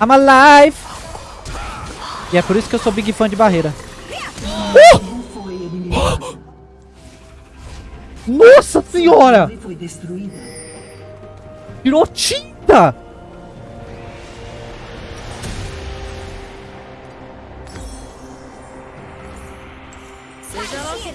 I'm alive! E é por isso que eu sou big fã de barreira. Uh! Nossa senhora! Foi. Virou tinta! Seja lá